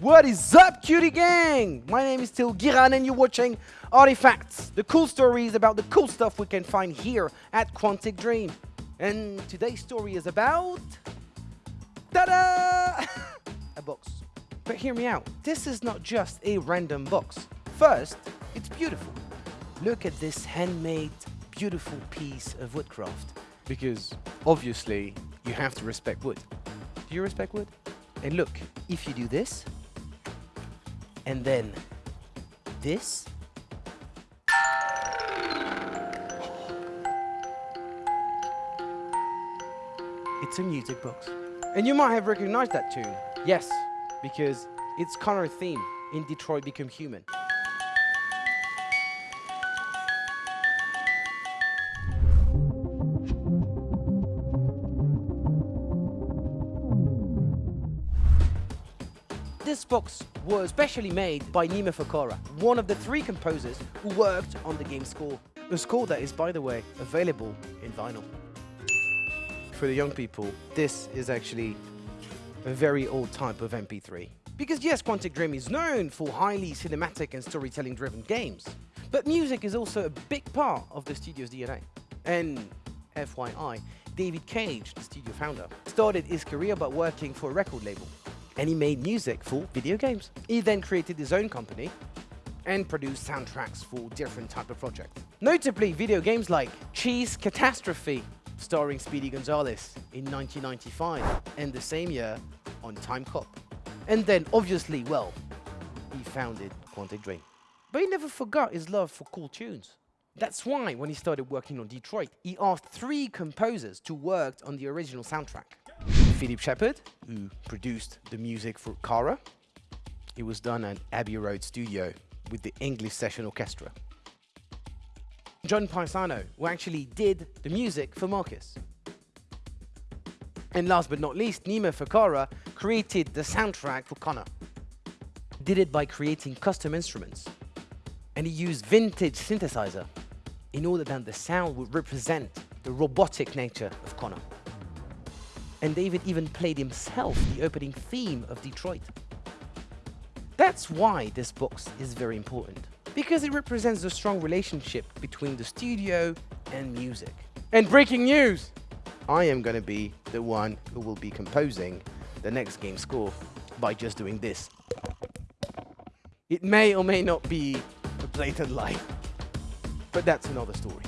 What is up, QD gang? My name is Till Giran and you're watching Artifacts, the cool stories about the cool stuff we can find here at Quantic Dream. And today's story is about... Ta-da! a box. But hear me out, this is not just a random box. First, it's beautiful. Look at this handmade, beautiful piece of woodcraft. Because, obviously, you have to respect wood. Do you respect wood? And look, if you do this, and then this, it's a music box. And you might have recognized that tune. Yes, because it's Connor's theme in Detroit Become Human. This box was specially made by Nima Fakhrara, one of the three composers who worked on the game's score. A score that is, by the way, available in vinyl. For the young people, this is actually a very old type of MP3. Because yes, Quantic Dream is known for highly cinematic and storytelling driven games, but music is also a big part of the studio's DNA. And FYI, David Cage, the studio founder, started his career by working for a record label and he made music for video games. He then created his own company and produced soundtracks for different type of projects. Notably, video games like Cheese Cat-Astrophe, starring Speedy Gonzales in 1995, and the same year on Timecop. And then, obviously, well, he founded Quantic Dream. But he never forgot his love for cool tunes. That's why, when he started working on Detroit, he asked three composers to work on the original soundtrack. Philip Sheppard, who produced the music for Kara. It was done at Abbey Road Studio with the English Session Orchestra. John Paesano, who actually did the music for Markus. And last but not least, Nima Fakhrara created the soundtrack for Connor. Did it by creating custom instruments. And he used vintage synthesizer in order that the sound would represent the robotic nature of Connor and David even played himself the opening theme of Detroit. That's why this box is very important, because it represents the strong relationship between the studio and music. And breaking news! I am going to be the one who will be composing the next game score by just doing this. It may or may not be a blatant lie, but that's another story.